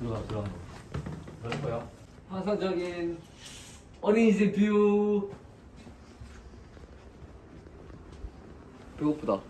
들어가 들어가. 그럴 거야 환상적인 어린이집 뷰. 배고프다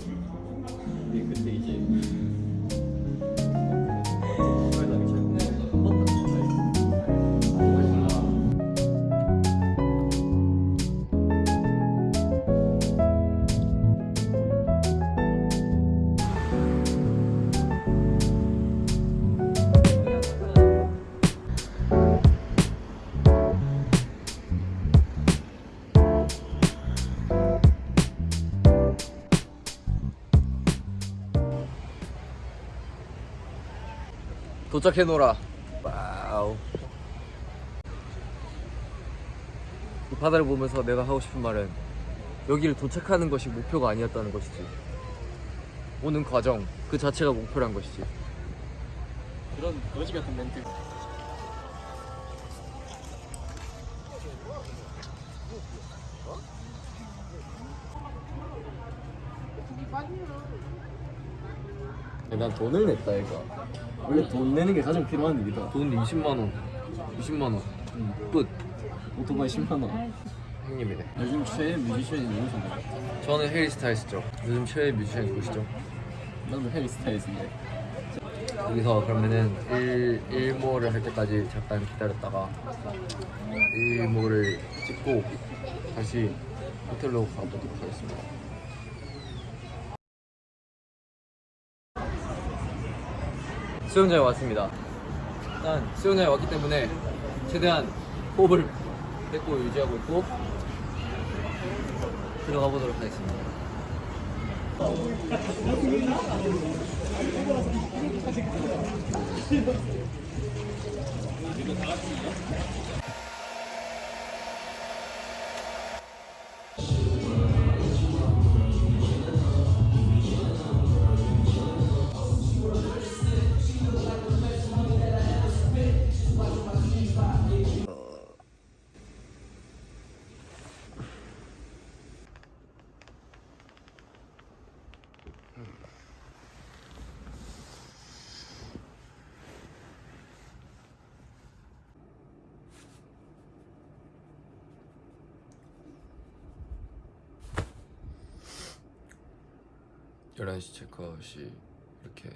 근데 그 도착했노라. 와우. 이 바다를 보면서 내가 하고 싶은 말은 여기를 도착하는 것이 목표가 아니었다는 것이지. 오는 과정 그 자체가 목표란 것이지. 그런 거지 같은 멘트. 난 돈을 냈다 이거. 원래 돈 내는 게 가장 필요한 일이다. 돈 20만 원. 20만 원. 끝. 오토바이 10만 원. 형님이네. 요즘 최애 뮤지션이 누구신가요? 저는 해리 스타일스죠. 요즘 최애 뮤지션 누구시죠? 나도 해리 스타일스인데. 여기서 그러면은 일, 일몰을 할 때까지 잠깐 기다렸다가 일몰을 찍고 다시 호텔로 가보도록 하겠습니다. 수영장에 왔습니다. 일단 수영장에 왔기 때문에 최대한 호흡을 뺏고 유지하고 있고 들어가 보도록 하겠습니다. 11시 체크아웃이 이렇게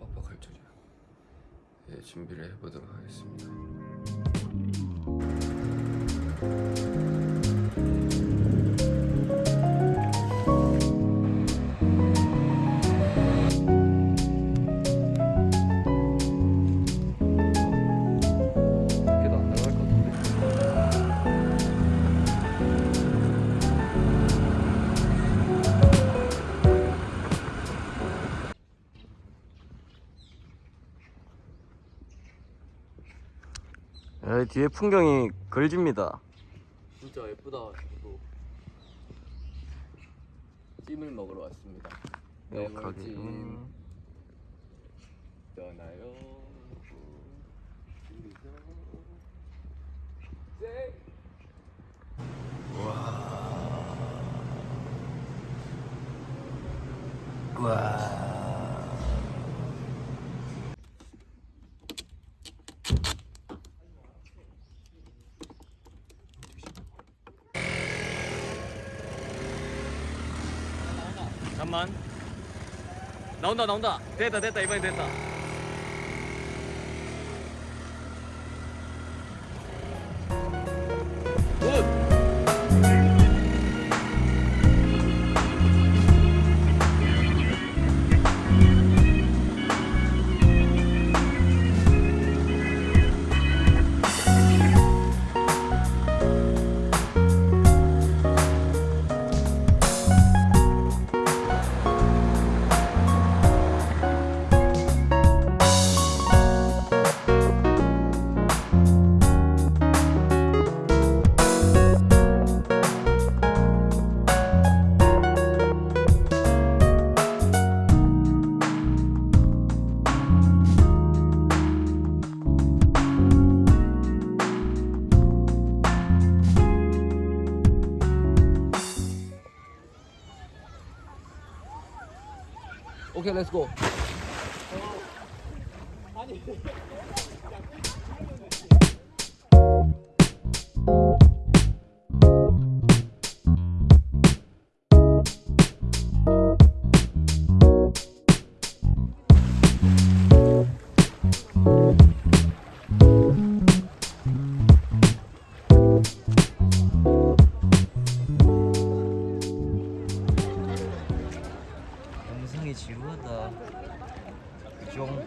빡빡할 줄이야. 예, 준비를 해보도록 하겠습니다. 야, 뒤에 풍경이 걸집니다. 진짜 예쁘다. 저도 찜을 먹으러 왔습니다. 명확하게. 찜 음. 떠나요. 와. 잠깐만 나온다 나온다. 됐다 됐다. 이번엔 됐다 오케이 렛츠고 영상이 지루하다 종